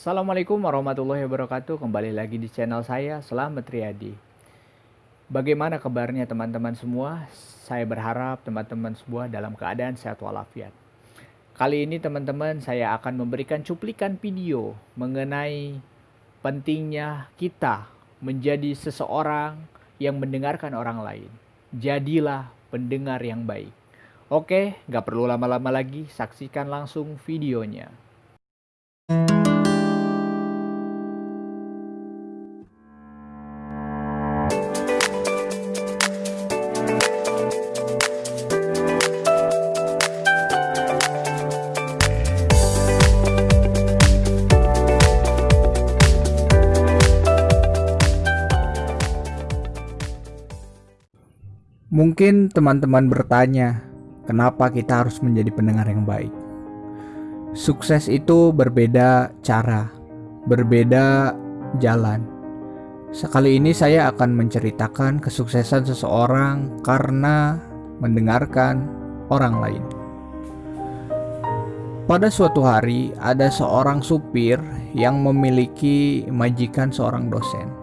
Assalamualaikum warahmatullahi wabarakatuh. Kembali lagi di channel saya, Selamat Riyadi. Bagaimana kabarnya teman-teman semua? Saya berharap teman-teman semua dalam keadaan sehat walafiat. Kali ini teman-teman saya akan memberikan cuplikan video mengenai pentingnya kita menjadi seseorang yang mendengarkan orang lain. Jadilah pendengar yang baik. Oke, nggak perlu lama-lama lagi, saksikan langsung videonya. Mungkin teman-teman bertanya, kenapa kita harus menjadi pendengar yang baik? Sukses itu berbeda cara, berbeda jalan. Sekali ini saya akan menceritakan kesuksesan seseorang karena mendengarkan orang lain. Pada suatu hari, ada seorang supir yang memiliki majikan seorang dosen.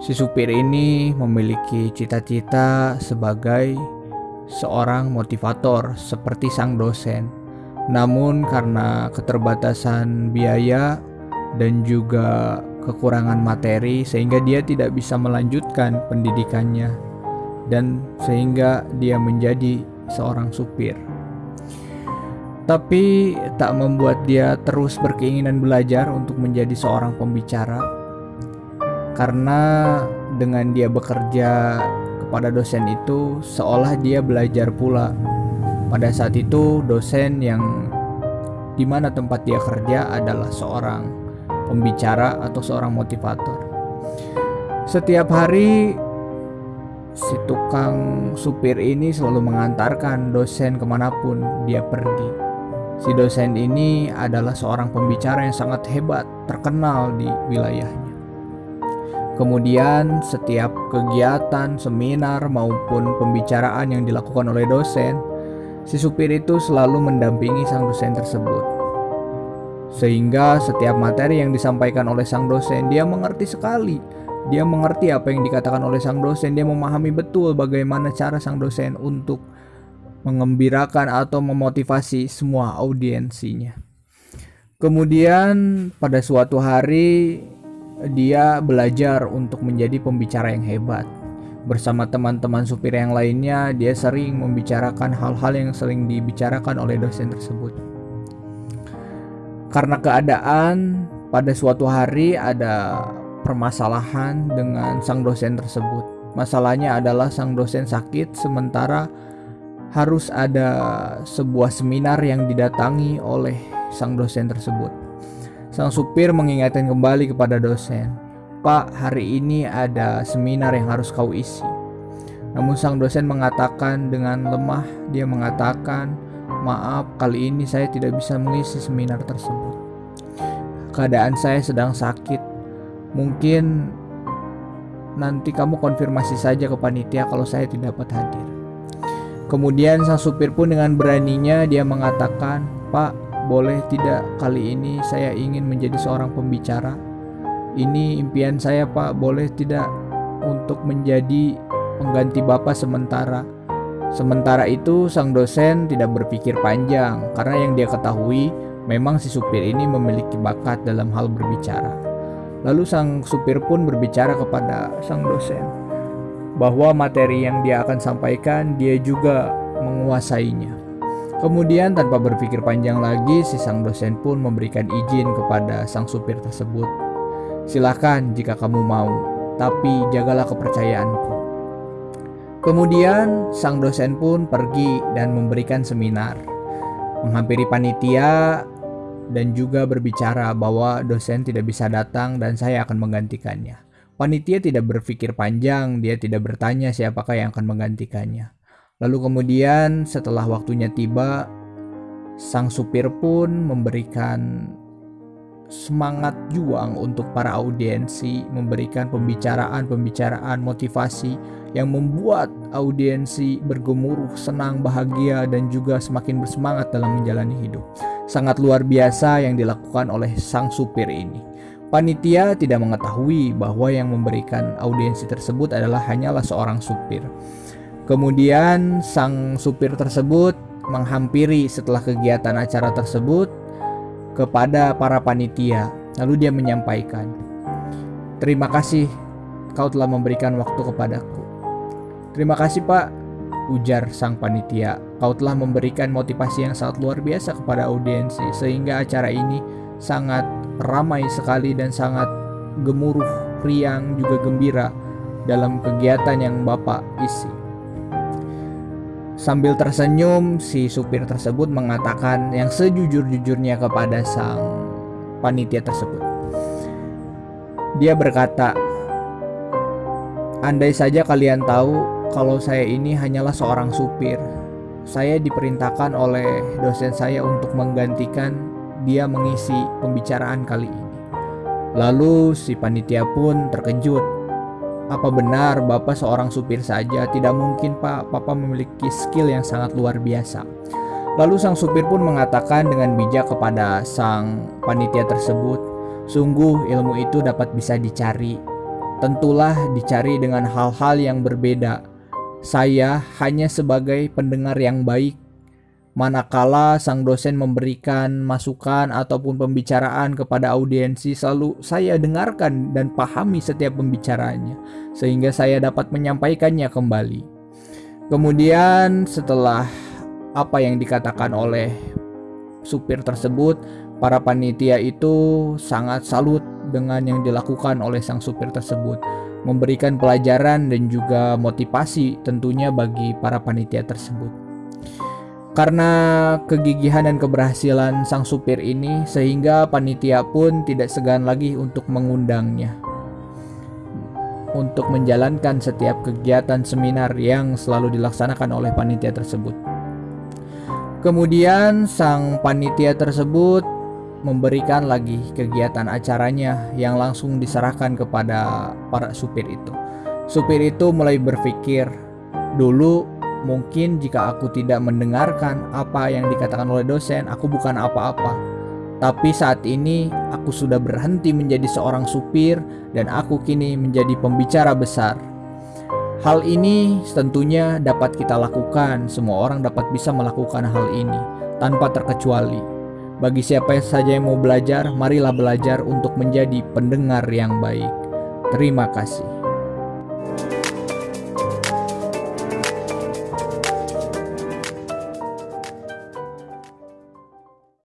Si supir ini memiliki cita-cita sebagai seorang motivator seperti sang dosen. Namun karena keterbatasan biaya dan juga kekurangan materi sehingga dia tidak bisa melanjutkan pendidikannya dan sehingga dia menjadi seorang supir. Tapi tak membuat dia terus berkeinginan belajar untuk menjadi seorang pembicara karena dengan dia bekerja kepada dosen itu seolah dia belajar pula. Pada saat itu dosen yang di mana tempat dia kerja adalah seorang pembicara atau seorang motivator. Setiap hari si tukang supir ini selalu mengantarkan dosen ke mana pun dia pergi. Si dosen ini adalah seorang pembicara yang sangat hebat, terkenal di wilayahnya. Kemudian setiap kegiatan, seminar maupun pembicaraan yang dilakukan oleh dosen, si supir itu selalu mendampingi sang dosen tersebut. Sehingga setiap materi yang disampaikan oleh sang dosen dia mengerti sekali. Dia mengerti apa yang dikatakan oleh sang dosen, dia memahami betul bagaimana cara sang dosen untuk mengembirakan atau memotivasi semua audiensinya. Kemudian pada suatu hari dia belajar untuk menjadi pembicara yang hebat. Bersama teman-teman supir yang lainnya, dia sering membicarakan hal-hal yang sering dibicarakan oleh dosen tersebut. Karena keadaan, pada suatu hari ada permasalahan dengan sang dosen tersebut. Masalahnya adalah sang dosen sakit, sementara harus ada sebuah seminar yang didatangi oleh sang dosen tersebut. Sang supir mengingatkan kembali kepada dosen, Pak, hari ini ada seminar yang harus kau isi. Namun sang dosen mengatakan dengan lemah, dia mengatakan, maaf kali ini saya tidak bisa mengisi seminar tersebut. Keadaan saya sedang sakit. Mungkin nanti kamu konfirmasi saja ke panitia kalau saya tidak dapat hadir. Kemudian sang supir pun dengan beraninya dia mengatakan, Pak, boleh tidak kali ini saya ingin menjadi seorang pembicara? Ini impian saya Pak, boleh tidak untuk menjadi pengganti Bapak sementara? Sementara itu sang dosen tidak berpikir panjang karena yang dia ketahui memang si supir ini memiliki bakat dalam hal berbicara. Lalu sang supir pun berbicara kepada sang dosen bahwa materi yang dia akan sampaikan dia juga menguasainya. Kemudian tanpa berpikir panjang lagi, si sang dosen pun memberikan izin kepada sang supir tersebut. Silakan jika kamu mau, tapi jagalah kepercayaanku. Kemudian sang dosen pun pergi dan memberikan seminar, menghampiri panitia dan juga berbicara bahwa dosen tidak bisa datang dan saya akan menggantikannya. Panitia tidak berpikir panjang, dia tidak bertanya siapakah yang akan menggantikannya. Lalu kemudian setelah waktunya tiba, sang supir pun memberikan semangat juang untuk para audiensi, memberikan pembicaraan-pembicaraan motivasi yang membuat audiensi bergemuruh, senang, bahagia, dan juga semakin bersemangat dalam menjalani hidup. sangat luar biasa yang dilakukan oleh sang supir ini. Panitia tidak mengetahui bahwa yang memberikan audiensi tersebut adalah hanyalah seorang supir. Kemudian sang supir tersebut menghampiri setelah kegiatan acara tersebut kepada para panitia. Lalu dia menyampaikan, "Terima kasih kau telah memberikan waktu kepadaku." "Terima kasih, Pak," ujar sang panitia. "Kau telah memberikan motivasi yang sangat luar biasa kepada audiensi sehingga acara ini sangat ramai sekali dan sangat gemuruh, riang juga gembira dalam kegiatan yang Bapak isi." Sambil tersenyum, si supir tersebut mengatakan yang sejujur-jujurnya kepada sang panitia tersebut. Dia berkata, "Andai saja kalian tahu kalau saya ini hanyalah seorang supir, saya diperintahkan oleh dosen saya untuk menggantikan dia mengisi pembicaraan kali ini." Lalu si panitia pun terkejut apa benar Bapak seorang supir saja? Tidak mungkin Pak, Papa memiliki skill yang sangat luar biasa. Lalu sang supir pun mengatakan dengan bijak kepada sang panitia tersebut, sungguh ilmu itu dapat bisa dicari. Tentulah dicari dengan hal-hal yang berbeda. Saya hanya sebagai pendengar yang baik Manakala sang dosen memberikan masukan ataupun pembicaraan kepada audiensi, selalu saya dengarkan dan pahami setiap pembicaraannya, sehingga saya dapat menyampaikannya kembali. Kemudian, setelah apa yang dikatakan oleh supir tersebut, para panitia itu sangat salut dengan yang dilakukan oleh sang supir tersebut, memberikan pelajaran dan juga motivasi tentunya bagi para panitia tersebut. Karena kegigihan dan keberhasilan sang supir ini, sehingga panitia pun tidak segan lagi untuk mengundangnya untuk menjalankan setiap kegiatan seminar yang selalu dilaksanakan oleh panitia tersebut. Kemudian, sang panitia tersebut memberikan lagi kegiatan acaranya yang langsung diserahkan kepada para supir itu. Supir itu mulai berpikir, dulu Mungkin jika aku tidak mendengarkan apa yang dikatakan oleh dosen, aku bukan apa-apa. Tapi saat ini aku sudah berhenti menjadi seorang supir dan aku kini menjadi pembicara besar. Hal ini tentunya dapat kita lakukan, semua orang dapat bisa melakukan hal ini tanpa terkecuali. Bagi siapa saja yang mau belajar, marilah belajar untuk menjadi pendengar yang baik. Terima kasih.